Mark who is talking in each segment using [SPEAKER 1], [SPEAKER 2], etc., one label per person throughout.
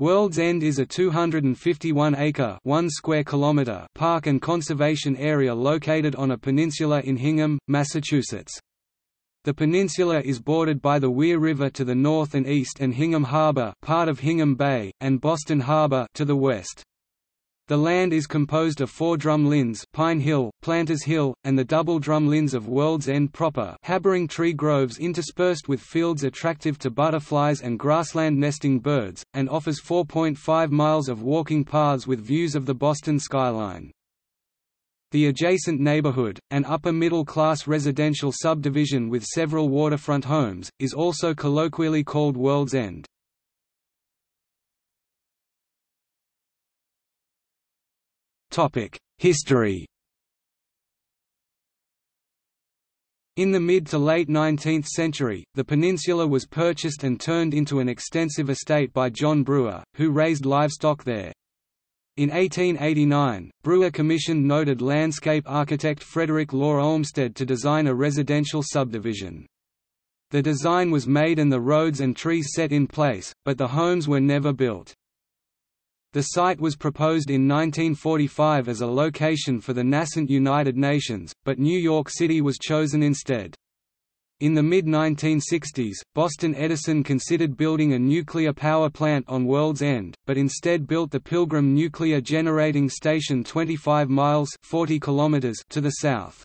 [SPEAKER 1] World's End is a 251-acre (1 square kilometer) park and conservation area located on a peninsula in Hingham, Massachusetts. The peninsula is bordered by the Weir River to the north and east and Hingham Harbor, part of Hingham Bay, and Boston Harbor to the west. The land is composed of four drumlins Pine Hill, Planters Hill, and the double drumlins of World's End proper harboring tree groves interspersed with fields attractive to butterflies and grassland nesting birds, and offers 4.5 miles of walking paths with views of the Boston skyline. The adjacent neighborhood, an upper-middle-class residential subdivision with several waterfront homes, is also colloquially called World's End. History In the mid to late 19th century, the peninsula was purchased and turned into an extensive estate by John Brewer, who raised livestock there. In 1889, Brewer commissioned noted landscape architect Frederick Law Olmsted to design a residential subdivision. The design was made and the roads and trees set in place, but the homes were never built. The site was proposed in 1945 as a location for the nascent United Nations, but New York City was chosen instead. In the mid-1960s, Boston Edison considered building a nuclear power plant on World's End, but instead built the Pilgrim Nuclear Generating Station 25 miles 40 kilometers to the south.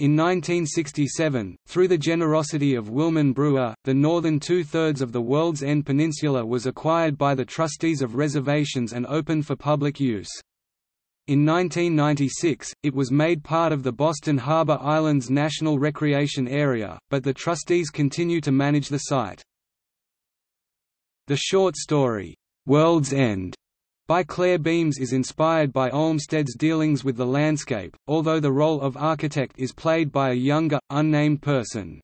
[SPEAKER 1] In 1967, through the generosity of Wilmon Brewer, the northern two-thirds of the World's End Peninsula was acquired by the trustees of reservations and opened for public use. In 1996, it was made part of the Boston Harbor Islands National Recreation Area, but the trustees continue to manage the site. The short story, "'World's End' by Clare Beams is inspired by Olmsted's dealings with the landscape, although the role of architect is played by a younger, unnamed person.